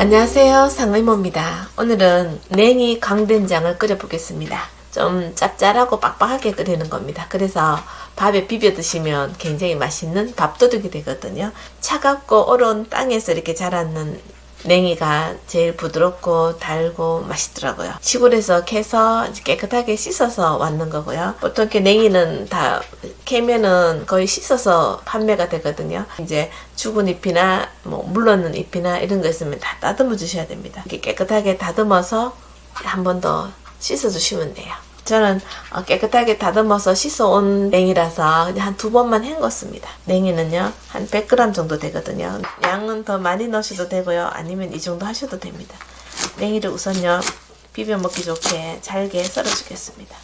안녕하세요. 상의모입니다. 오늘은 냉이 강된장을 끓여 보겠습니다. 좀 짭짤하고 빡빡하게 끓이는 겁니다. 그래서 밥에 비벼 드시면 굉장히 맛있는 밥도둑이 되거든요. 차갑고 얼은 땅에서 이렇게 자라는 냉이가 제일 부드럽고 달고 맛있더라고요. 시골에서 캐서 깨끗하게 씻어서 왔는 거고요. 보통 이렇게 냉이는 다 캐면은 거의 씻어서 판매가 되거든요. 이제 죽은 잎이나 뭐 물러는 잎이나 이런 거 있으면 다 다듬어 주셔야 됩니다. 이렇게 깨끗하게 다듬어서 한 번 더 씻어 주시면 돼요. 저는 어, 깨끗하게 다듬어서 씻어온 냉이라서 한 두 번만 헹궜습니다. 냉이는요 한 100g 정도 되거든요. 양은 더 많이 넣으셔도 되고요. 아니면 이 정도 하셔도 됩니다. 냉이를 우선요 비벼 먹기 좋게 잘게 썰어 주겠습니다.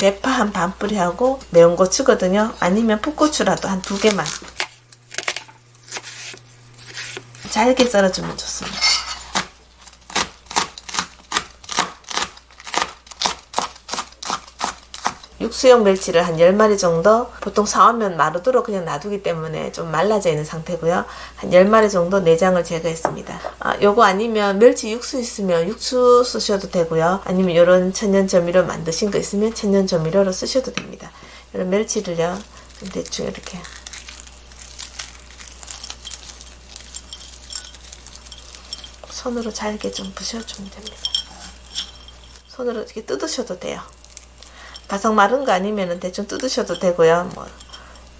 대파 한 반 뿌리하고 매운 고추거든요. 아니면 풋고추라도 한 두 개만 잘게 썰어주면 좋습니다. 육수용 멸치를 한 10마리 정도 보통 사오면 마르도록 그냥 놔두기 때문에 좀 말라져 있는 상태고요. 한 10마리 정도 내장을 제거했습니다. 아, 요거 아니면 멸치 육수 있으면 육수 쓰셔도 되고요. 아니면 이런 천연 조미료 만드신 거 있으면 천연 조미료로 쓰셔도 됩니다. 이런 멸치를요. 대충 이렇게 손으로 잘게 좀 부셔주면 됩니다. 손으로 이렇게 뜯으셔도 돼요. 바삭 마른 거 아니면 대충 뜯으셔도 되고요. 뭐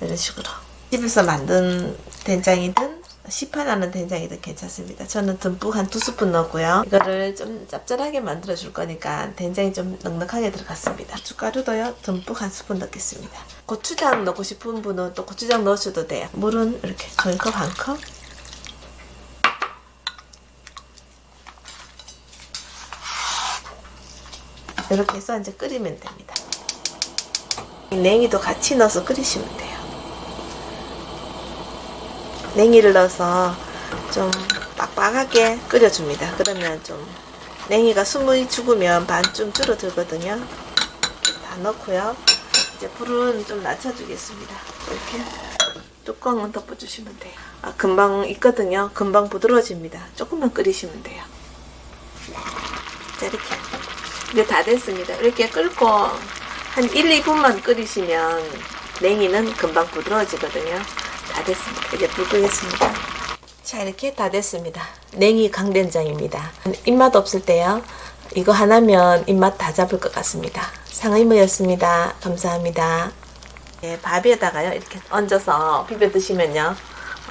이런 식으로 집에서 만든 된장이든 시판하는 된장이든 괜찮습니다. 저는 듬뿍 한 두 스푼 넣었고요. 이거를 좀 짭짤하게 만들어 줄 거니까 된장이 좀 넉넉하게 들어갔습니다. 고춧가루도요. 듬뿍 한 스푼 넣겠습니다. 고추장 넣고 싶은 분은 또 고추장 넣으셔도 돼요. 물은 이렇게 종이컵 한 컵. 이렇게 해서 이제 끓이면 됩니다. 냉이도 같이 넣어서 끓이시면 돼요. 냉이를 넣어서 좀 빡빡하게 끓여줍니다. 그러면 좀 냉이가 숨이 죽으면 반쯤 줄어들거든요. 다 넣고요. 이제 불은 좀 낮춰주겠습니다. 이렇게 뚜껑은 덮어주시면 돼요. 아, 금방 익거든요. 금방 부드러워집니다. 조금만 끓이시면 돼요. 자, 이렇게. 이제 다 됐습니다. 이렇게 끓고 한 1, 2분만 끓이시면 냉이는 금방 부드러워지거든요. 다 됐습니다. 이제 불 끄겠습니다. 자 이렇게 다 됐습니다. 냉이 강된장입니다. 입맛 없을 때요. 이거 하나면 입맛 다 잡을 것 같습니다. 상의무였습니다. 감사합니다. 네, 밥에다가요 이렇게 얹어서 비벼 드시면요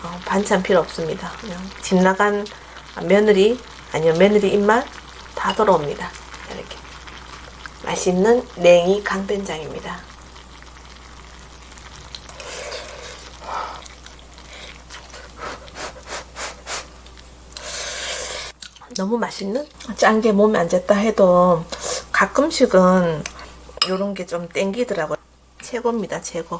어, 반찬 필요 없습니다. 그냥 집 나간 며느리 아니면 며느리 입맛 다 돌아옵니다. 이렇게 맛있는 냉이 강된장입니다. 너무 맛있는? 짠 게 몸에 안 졌다 해도 가끔씩은 이런 게 좀 땡기더라고요. 최고입니다, 최고.